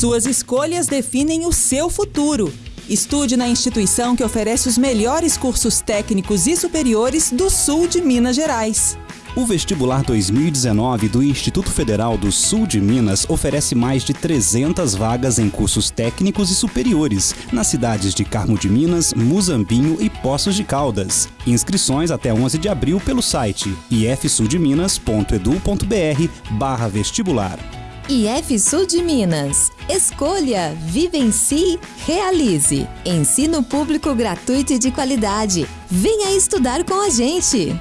Suas escolhas definem o seu futuro. Estude na instituição que oferece os melhores cursos técnicos e superiores do sul de Minas Gerais. O vestibular 2019 do Instituto Federal do Sul de Minas oferece mais de 300 vagas em cursos técnicos e superiores nas cidades de Carmo de Minas, Muzambinho e Poços de Caldas. Inscrições até 11 de abril pelo site ifsuldeminas.edu.br/vestibular. IF Sul de Minas. Escolha, vivencie, realize. Ensino público gratuito e de qualidade. Venha estudar com a gente.